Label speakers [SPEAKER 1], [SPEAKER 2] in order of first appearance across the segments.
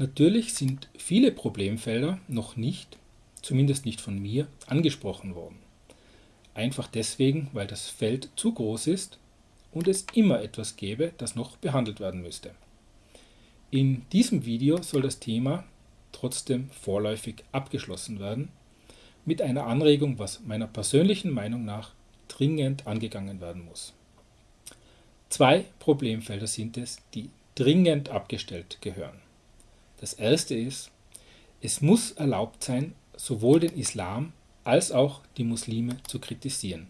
[SPEAKER 1] Natürlich sind viele Problemfelder noch nicht, zumindest nicht von mir, angesprochen worden. Einfach deswegen, weil das Feld zu groß ist und es immer etwas gäbe, das noch behandelt werden müsste. In diesem Video soll das Thema trotzdem vorläufig abgeschlossen werden, mit einer Anregung, was meiner persönlichen Meinung nach dringend angegangen werden muss. Zwei Problemfelder sind es, die dringend abgestellt gehören. Das erste ist, es muss erlaubt sein, sowohl den Islam als auch die Muslime zu kritisieren.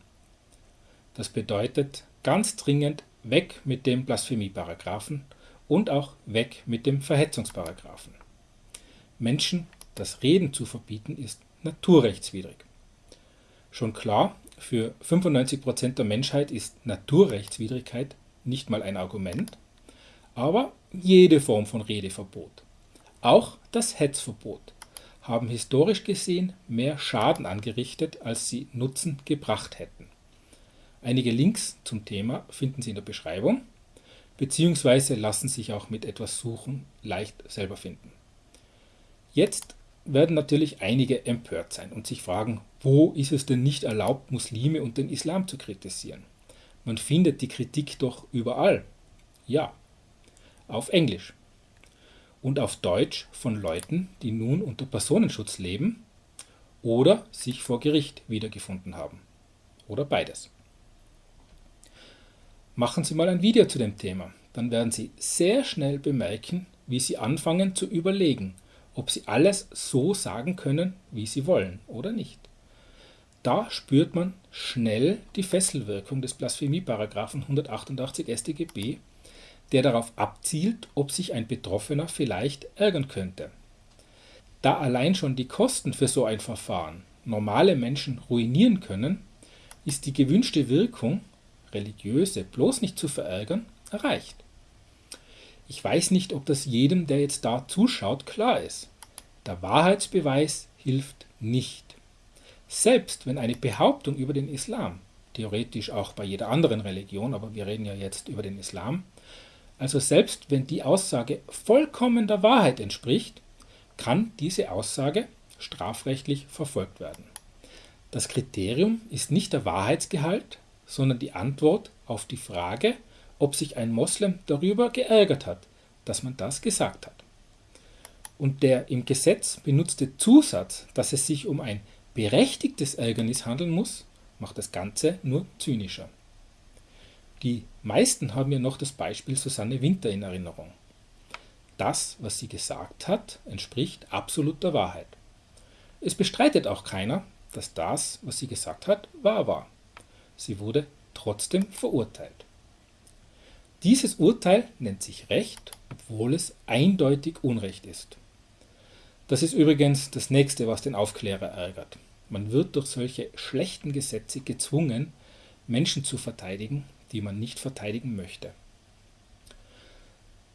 [SPEAKER 1] Das bedeutet ganz dringend weg mit dem Blasphemieparagraphen und auch weg mit dem Verhetzungsparagraphen. Menschen das Reden zu verbieten ist naturrechtswidrig. Schon klar, für 95% der Menschheit ist Naturrechtswidrigkeit nicht mal ein Argument, aber jede Form von Redeverbot, auch das Hetzverbot, haben historisch gesehen mehr Schaden angerichtet, als sie Nutzen gebracht hätten. Einige Links zum Thema finden Sie in der Beschreibung, beziehungsweise lassen sich auch mit etwas Suchen leicht selber finden. Jetzt werden natürlich einige empört sein und sich fragen, wo ist es denn nicht erlaubt, Muslime und den Islam zu kritisieren? Man findet die Kritik doch überall. Ja, auf Englisch. Und auf Deutsch von Leuten, die nun unter Personenschutz leben oder sich vor Gericht wiedergefunden haben. Oder beides. Machen Sie mal ein Video zu dem Thema, dann werden Sie sehr schnell bemerken, wie Sie anfangen zu überlegen, ob Sie alles so sagen können, wie Sie wollen oder nicht. Da spürt man schnell die Fesselwirkung des Blasphemieparagraphen 188 StGB, der darauf abzielt, ob sich ein Betroffener vielleicht ärgern könnte. Da allein schon die Kosten für so ein Verfahren normale Menschen ruinieren können, ist die gewünschte Wirkung, religiöse bloß nicht zu verärgern, erreicht. Ich weiß nicht, ob das jedem, der jetzt da zuschaut, klar ist. Der Wahrheitsbeweis hilft nicht. Selbst wenn eine Behauptung über den Islam, theoretisch auch bei jeder anderen Religion, aber wir reden ja jetzt über den Islam, also selbst wenn die Aussage vollkommen der Wahrheit entspricht, kann diese Aussage strafrechtlich verfolgt werden. Das Kriterium ist nicht der Wahrheitsgehalt, sondern die Antwort auf die Frage, ob sich ein Moslem darüber geärgert hat, dass man das gesagt hat. Und der im Gesetz benutzte Zusatz, dass es sich um ein berechtigtes Ärgernis handeln muss, macht das Ganze nur zynischer. Die meisten haben ja noch das Beispiel Susanne Winter in Erinnerung. Das, was sie gesagt hat, entspricht absoluter Wahrheit. Es bestreitet auch keiner, dass das, was sie gesagt hat, wahr war. Sie wurde trotzdem verurteilt. Dieses Urteil nennt sich Recht, obwohl es eindeutig Unrecht ist. Das ist übrigens das nächste, was den Aufklärer ärgert. Man wird durch solche schlechten Gesetze gezwungen, Menschen zu verteidigen, die man nicht verteidigen möchte.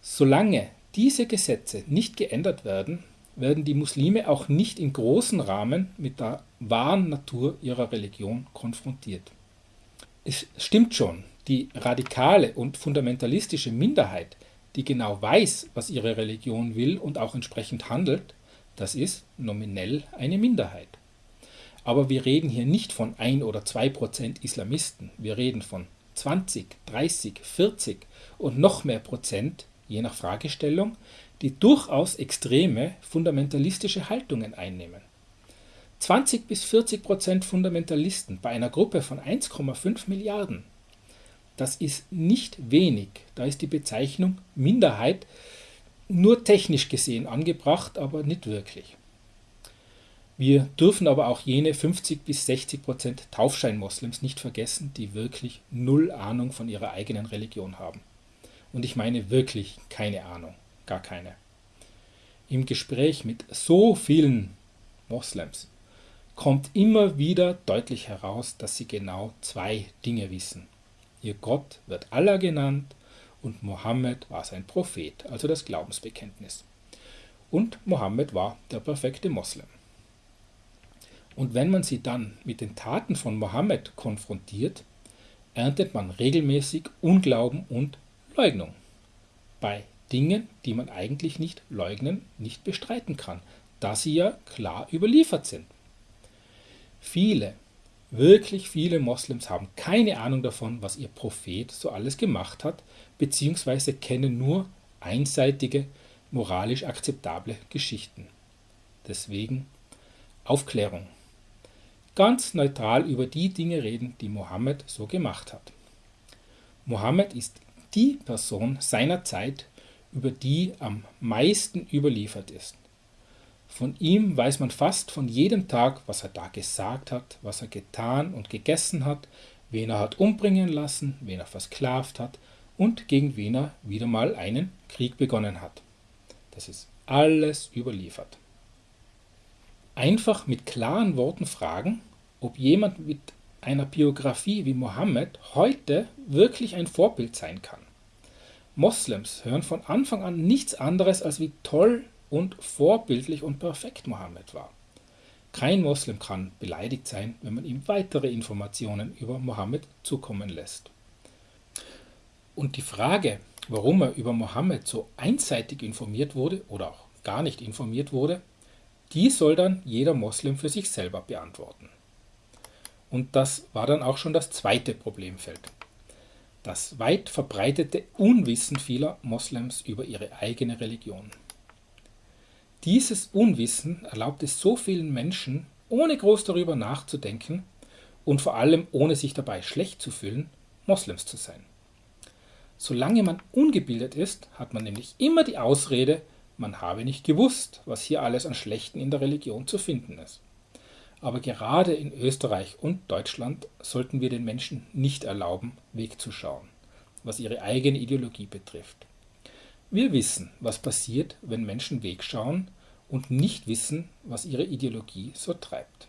[SPEAKER 1] Solange diese Gesetze nicht geändert werden, werden die Muslime auch nicht in großem Rahmen mit der wahren Natur ihrer Religion konfrontiert. Es stimmt schon, die radikale und fundamentalistische Minderheit, die genau weiß, was ihre Religion will und auch entsprechend handelt, das ist nominell eine Minderheit. Aber wir reden hier nicht von 1 oder 2 Prozent Islamisten, wir reden von 20, 30, 40 und noch mehr Prozent, je nach Fragestellung, die durchaus extreme fundamentalistische Haltungen einnehmen. 20 bis 40 Prozent Fundamentalisten bei einer Gruppe von 1,5 Milliarden. Das ist nicht wenig, da ist die Bezeichnung Minderheit nur technisch gesehen angebracht, aber nicht wirklich. Wir dürfen aber auch jene 50 bis 60 Prozent Taufschein-Moslems nicht vergessen, die wirklich null Ahnung von ihrer eigenen Religion haben. Und ich meine wirklich keine Ahnung, gar keine. Im Gespräch mit so vielen Moslems kommt immer wieder deutlich heraus, dass sie genau zwei Dinge wissen. Ihr Gott wird Allah genannt und Mohammed war sein Prophet, also das Glaubensbekenntnis. Und Mohammed war der perfekte Moslem. Und wenn man sie dann mit den Taten von Mohammed konfrontiert, erntet man regelmäßig Unglauben und Leugnung. Bei Dingen, die man eigentlich nicht leugnen, nicht bestreiten kann, da sie ja klar überliefert sind. Viele, wirklich viele Moslems haben keine Ahnung davon, was ihr Prophet so alles gemacht hat, beziehungsweise kennen nur einseitige, moralisch akzeptable Geschichten. Deswegen Aufklärung. Ganz neutral über die Dinge reden, die Mohammed so gemacht hat. Mohammed ist die Person seiner Zeit, über die am meisten überliefert ist. Von ihm weiß man fast von jedem Tag, was er da gesagt hat, was er getan und gegessen hat, wen er hat umbringen lassen, wen er versklavt hat und gegen wen er wieder mal einen Krieg begonnen hat. Das ist alles überliefert. Einfach mit klaren Worten fragen, ob jemand mit einer Biografie wie Mohammed heute wirklich ein Vorbild sein kann. Moslems hören von Anfang an nichts anderes als wie toll und vorbildlich und perfekt Mohammed war. Kein Moslem kann beleidigt sein, wenn man ihm weitere Informationen über Mohammed zukommen lässt. Und die Frage, warum er über Mohammed so einseitig informiert wurde oder auch gar nicht informiert wurde, die soll dann jeder Moslem für sich selber beantworten. Und das war dann auch schon das zweite Problemfeld. Das weit verbreitete Unwissen vieler Moslems über ihre eigene Religion. Dieses Unwissen erlaubt es so vielen Menschen, ohne groß darüber nachzudenken und vor allem ohne sich dabei schlecht zu fühlen, Moslems zu sein. Solange man ungebildet ist, hat man nämlich immer die Ausrede, man habe nicht gewusst, was hier alles an Schlechten in der Religion zu finden ist. Aber gerade in Österreich und Deutschland sollten wir den Menschen nicht erlauben, wegzuschauen, was ihre eigene Ideologie betrifft. Wir wissen, was passiert, wenn Menschen wegschauen und nicht wissen, was ihre Ideologie so treibt.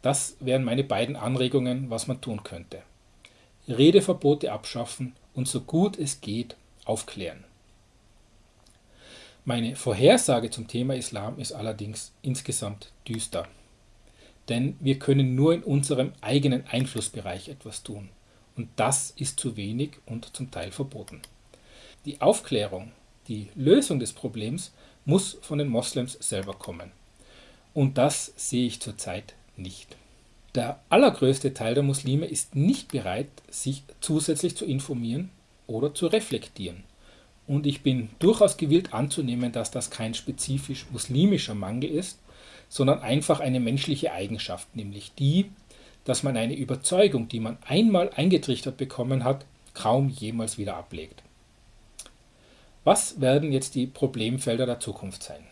[SPEAKER 1] Das wären meine beiden Anregungen, was man tun könnte. Redeverbote abschaffen und so gut es geht aufklären. Meine Vorhersage zum Thema Islam ist allerdings insgesamt düster. Denn wir können nur in unserem eigenen Einflussbereich etwas tun. Und das ist zu wenig und zum Teil verboten. Die Aufklärung, die Lösung des Problems muss von den Moslems selber kommen. Und das sehe ich zurzeit nicht. Der allergrößte Teil der Muslime ist nicht bereit, sich zusätzlich zu informieren oder zu reflektieren. Und ich bin durchaus gewillt anzunehmen, dass das kein spezifisch muslimischer Mangel ist, sondern einfach eine menschliche Eigenschaft, nämlich die, dass man eine Überzeugung, die man einmal eingetrichtert bekommen hat, kaum jemals wieder ablegt. Was werden jetzt die Problemfelder der Zukunft sein?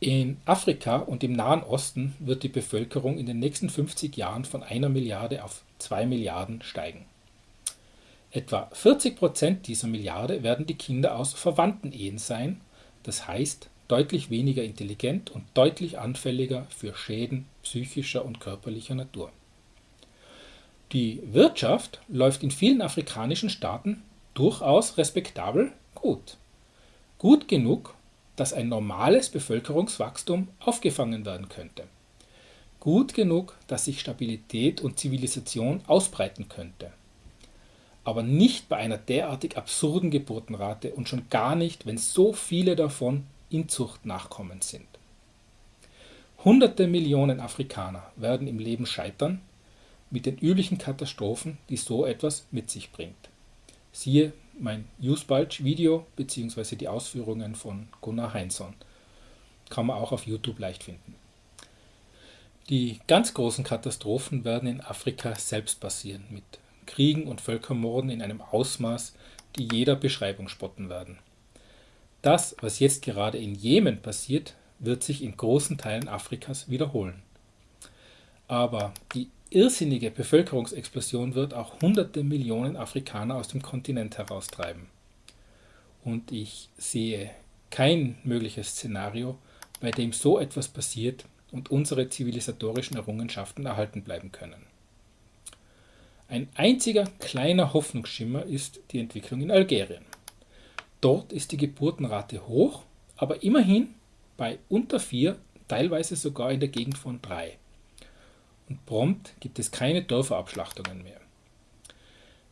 [SPEAKER 1] In Afrika und im Nahen Osten wird die Bevölkerung in den nächsten 50 Jahren von einer Milliarde auf zwei Milliarden steigen. Etwa 40 Prozent dieser Milliarde werden die Kinder aus verwandten Ehen sein, das heißt deutlich weniger intelligent und deutlich anfälliger für Schäden psychischer und körperlicher Natur. Die Wirtschaft läuft in vielen afrikanischen Staaten durchaus respektabel gut. Gut genug, dass ein normales Bevölkerungswachstum aufgefangen werden könnte. Gut genug, dass sich Stabilität und Zivilisation ausbreiten könnte. Aber nicht bei einer derartig absurden Geburtenrate und schon gar nicht, wenn so viele davon Inzuchtnachkommen sind. Hunderte Millionen Afrikaner werden im Leben scheitern mit den üblichen Katastrophen, die so etwas mit sich bringt. Siehe mein Usebulge-Video bzw. die Ausführungen von Gunnar Heinzson. Kann man auch auf YouTube leicht finden. Die ganz großen Katastrophen werden in Afrika selbst passieren, mit Kriegen und Völkermorden in einem Ausmaß, die jeder Beschreibung spotten werden. Das, was jetzt gerade in Jemen passiert, wird sich in großen Teilen Afrikas wiederholen. Aber die irrsinnige Bevölkerungsexplosion wird auch hunderte Millionen Afrikaner aus dem Kontinent heraustreiben. Und ich sehe kein mögliches Szenario, bei dem so etwas passiert und unsere zivilisatorischen Errungenschaften erhalten bleiben können. Ein einziger kleiner Hoffnungsschimmer ist die Entwicklung in Algerien. Dort ist die Geburtenrate hoch, aber immerhin bei unter vier, teilweise sogar in der Gegend von drei und prompt gibt es keine Dörferabschlachtungen mehr.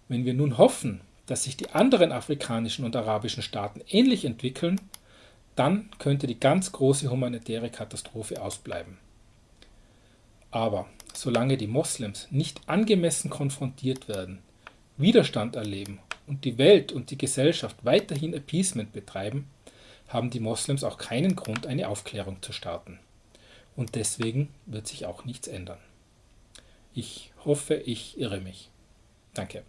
[SPEAKER 1] Wenn wir nun hoffen, dass sich die anderen afrikanischen und arabischen Staaten ähnlich entwickeln, dann könnte die ganz große humanitäre Katastrophe ausbleiben. Aber solange die Moslems nicht angemessen konfrontiert werden, Widerstand erleben und die Welt und die Gesellschaft weiterhin Appeasement betreiben, haben die Moslems auch keinen Grund, eine Aufklärung zu starten. Und deswegen wird sich auch nichts ändern. Ich hoffe, ich irre mich. Danke.